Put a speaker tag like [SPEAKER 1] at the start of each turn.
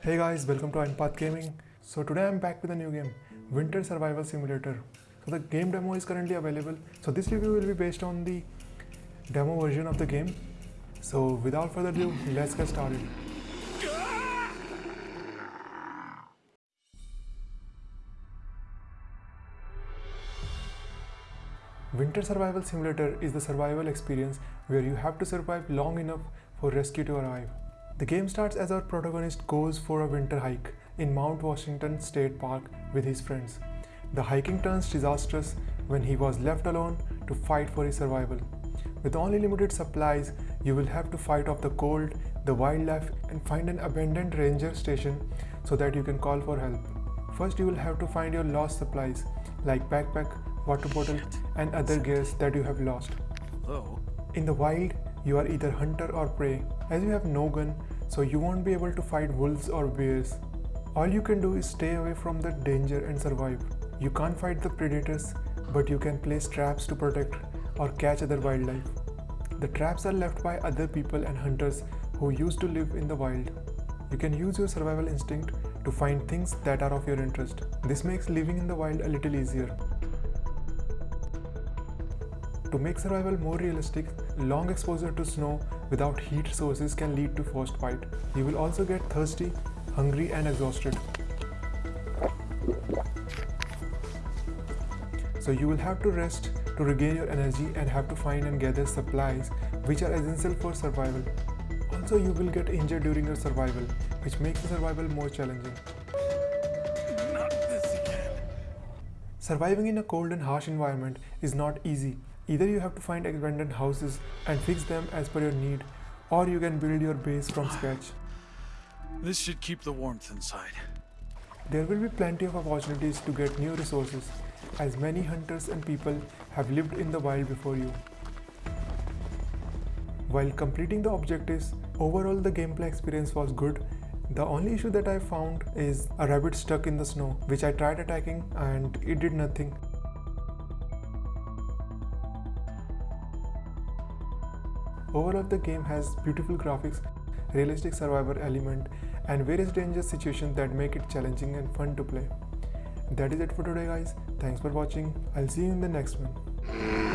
[SPEAKER 1] Hey guys, welcome to Ironpath Gaming. So today I'm back with a new game, Winter Survival Simulator. So the game demo is currently available. So this review will be based on the demo version of the game. So without further ado, let's get started. Winter Survival Simulator is the survival experience where you have to survive long enough for rescue to arrive. The game starts as our protagonist goes for a winter hike in Mount Washington State Park with his friends. The hiking turns disastrous when he was left alone to fight for his survival. With only limited supplies, you will have to fight off the cold, the wildlife, and find an abandoned ranger station so that you can call for help. First, you will have to find your lost supplies like backpack, water bottle, and other gears that you have lost.
[SPEAKER 2] Hello?
[SPEAKER 1] In the wild, you are either hunter or prey, as you have no gun, so you won't be able to fight wolves or bears. All you can do is stay away from the danger and survive. You can't fight the predators, but you can place traps to protect or catch other wildlife. The traps are left by other people and hunters who used to live in the wild. You can use your survival instinct to find things that are of your interest. This makes living in the wild a little easier. To make survival more realistic, long exposure to snow without heat sources can lead to frostbite. You will also get thirsty, hungry and exhausted. So you will have to rest to regain your energy and have to find and gather supplies which are essential for survival. Also you will get injured during your survival, which makes the survival more challenging.
[SPEAKER 2] Not this again.
[SPEAKER 1] Surviving in a cold and harsh environment is not easy. Either you have to find abandoned houses and fix them as per your need, or you can build your base from scratch.
[SPEAKER 2] This should keep the warmth inside.
[SPEAKER 1] There will be plenty of opportunities to get new resources, as many hunters and people have lived in the wild before you. While completing the objectives, overall the gameplay experience was good. The only issue that I found is a rabbit stuck in the snow, which I tried attacking and it did nothing. Overall, the game has beautiful graphics, realistic survivor element, and various dangerous situations that make it challenging and fun to play. That is it for today, guys. Thanks for watching. I'll see you in the next one.